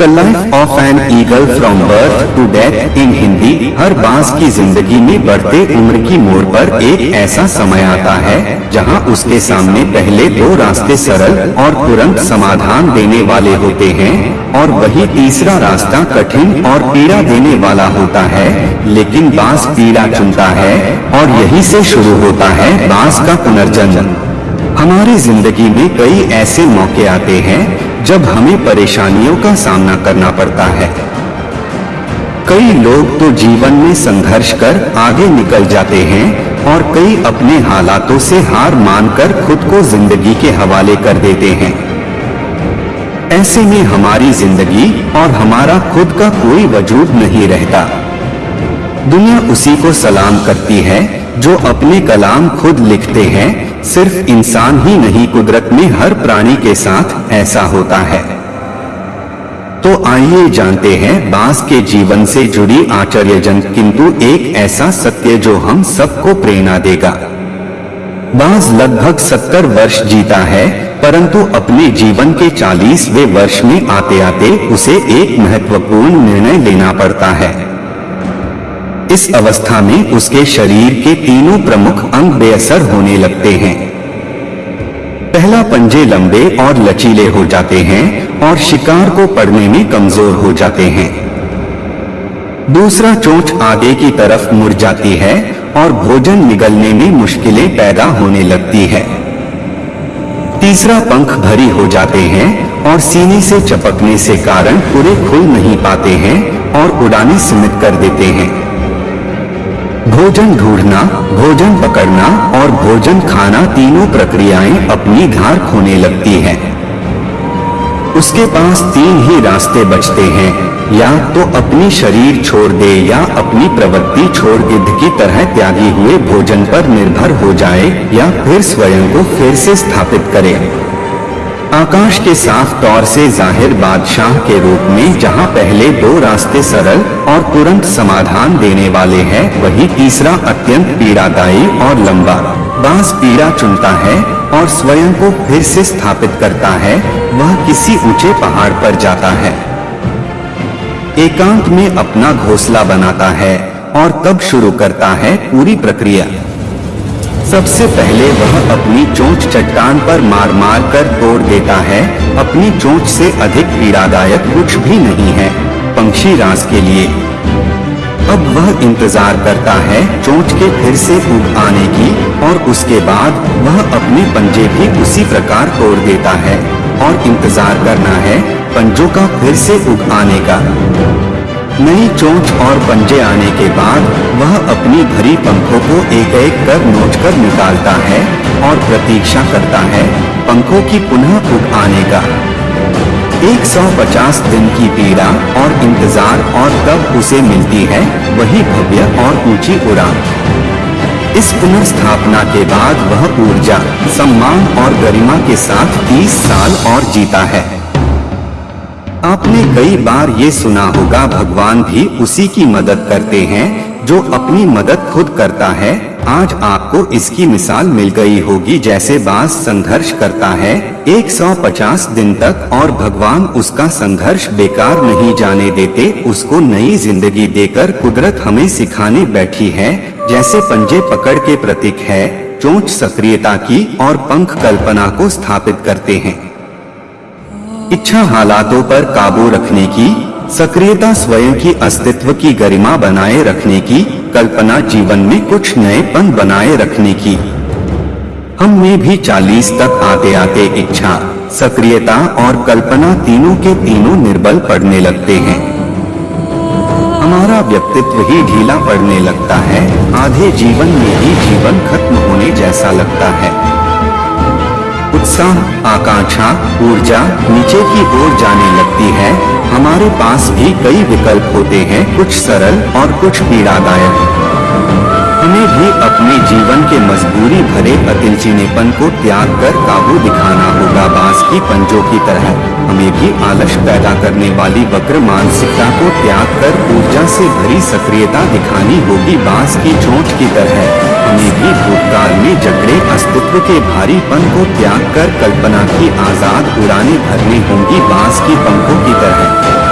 The life of an eagle from birth to death in Hindi हर बाँस की ज़िंदगी में बढ़ते उम्र की मोड़ पर एक ऐसा समय आता है जहाँ उसके सामने पहले दो रास्ते सरल और तुरंत समाधान देने वाले होते हैं और वही तीसरा रास्ता कठिन और पीड़ा देने वाला होता है लेकिन बाँस पीड़ा चुनता है और यही से शुरू होता है बाँस का पुनर्जन्म। हमारी ज़िंदगी में कई ऐसे मौके आते हैं जब हमें परेशानियों का सामना करना पड़ता है। कई लोग तो जीवन में संघर्ष कर आगे निकल जाते हैं और कई अपने हालातों से हार मानकर खुद को ज़िंदगी के हवाले कर देते हैं। ऐसे में हमारी ज़िंदगी और हमारा खुद का कोई वजूद नहीं रहता। दुनिया उसी को सलाम करती है जो अपने कलाम खुद लिखते हैं, सिर्फ़ इंसान ही नहीं, कुदरत में हर प्राणी के साथ ऐसा होता है। तो आइए जानते हैं, बाँस के जीवन से जुड़ी आश्चर्यजनक किंतु एक ऐसा सत्य जो हम सबको प्रेरणा देगा। बाँस लगभग सत्तर वर्ष जीता है, परंतु अपने जीवन के चालीसवें वर्ष में आते आते उसे एक महत्वपूर्ण निर्णय लेना पड़ता है। इस अवस्था में उसके शरीर के तीनों प्रमुख अंग बेअसर होने लगते हैं। पहला पंजे लंबे और लचीले हो जाते हैं और शिकार को पड़ने में कमज़ोर हो जाते हैं। दूसरा चोंच आगे की तरफ़ मुड़ जाती है और भोजन निगलने में मुश्किलें पैदा होने लगती है। तीसरा पंख भरी हो जाते हैं और सीने से चपकने से कारण पूरे खुल नहीं पाते हैं और उड़ाने सीमित कर देते हैं। भोजन ढूंढना, भोजन पकड़ना और भोजन खाना तीनों प्रक्रियाएँ अपनी धार खोने लगती हैं। उसके पास तीन ही रास्ते बचते हैं, या तो अपनी शरीर छोड़ दे या अपनी प्रवृत्ति छोड़ गिद्ध की तरह त्यागी हुए भोजन पर निर्भर हो जाए या फिर स्वयं को फिर से स्थापित करे आकाश के साफ़ तौर से ज़ाहिर बादशाह के रूप में जहाँ पहले दो रास्ते सरल और तुरंत समाधान देने वाले हैं, वही तीसरा अत्यंत पीड़ादायी और लंबा। बाँस पीड़ा चुनता है और स्वयं को फिर से स्थापित करता है, वह किसी ऊँचे पहाड़ पर जाता है। एकांत में अपना घोंसला बनाता है और तब शुरू करता है पूरी प्रक्रिया। सबसे पहले वह अपनी चोंच चट्टान पर मार मार कर तोड़ देता है। अपनी चोंच से अधिक पीड़ादायक कुछ भी नहीं है, पंक्षी रास के लिए। अब वह इंतज़ार करता है चोंच के फिर से उग आने की और उसके बाद वह अपने पंजे भी उसी प्रकार तोड़ देता है। और इंतज़ार करना है, पंजों का फिर से उग आने का। नई चोंच और पंजे आने के बाद वह अपनी भरी पंखों को एक एक कर नोच कर निकालता है और प्रतीक्षा करता है पंखों की पुनः उग आने का। 150 दिन की पीड़ा और इंतज़ार और तब उसे मिलती है वही भव्य और ऊँची उड़ान। इस पुनर्स्थापना के बाद वह ऊर्जा, सम्मान और गरिमा के साथ 30 साल और जीता है। आपने कई बार ये सुना होगा, भगवान भी उसी की मदद करते हैं, जो अपनी मदद खुद करता है। आज आपको इसकी मिसाल मिल गई होगी, जैसे बास संघर्ष करता है 150 दिन तक और भगवान उसका संघर्ष बेकार नहीं जाने देते, उसको नई ज़िंदगी देकर कुदरत हमें सिखाने बैठी है, जैसे पंजे पकड़ के प्रतीक है, चोंच सक्रियता की और पंख कल्पना को स्थापित करते हैं। इच्छा हालातों पर काबू रखने की, सक्रियता स्वयं की अस्तित्व की गरिमा बनाए रखने की, कल्पना जीवन में कुछ नएपन बनाए रखने की। हम में भी चालीस तक आते आते इच्छा, सक्रियता और कल्पना तीनों के तीनों निर्बल पड़ने लगते हैं। हमारा व्यक्तित्व ही ढीला पड़ने लगता है, आधे जीवन में ही जीवन खत्म होने जैसा लगता है। उत्साह आकांक्षा, ऊर्जा नीचे की ओर जाने लगती है। हमारे पास भी कई विकल्प होते हैं, कुछ सरल और कुछ पीड़ादायक। हमें भी अपने जीवन के मजबूरी भरे अतिलचीनेपन को त्याग कर काबू दिखाना होगा बाँस की पंजों की तरह। हमें भी आलस पैदा करने वाली वक्र मानसिकता को त्याग कर ऊर्जा से भरी सक्रियता दिखानी होगी बाँस की चोट की तरह। हमें भी भूतकाल में जगड़े अस्तित्व के भारीपन को त्याग कर कल्पना की आज़ाद उड़ाने भरनी होंगी बाँस की पंखों की तरह।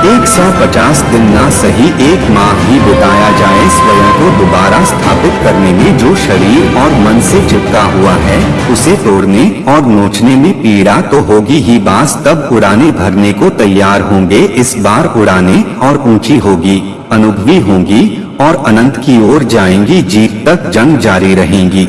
150 दिन ना सही एक माह ही बिताया जाए, स्वयं को दोबारा स्थापित करने में जो शरीर और मन से चिपका हुआ है, उसे तोड़ने और नोचने में पीड़ा तो होगी ही बास, तब उड़ाने भरने को तैयार होंगे, इस बार उड़ाने और ऊँची होगी, अनुभवी होंगी और अनंत की ओर जाएँगी, जीत तक जंग जारी रहेंगी।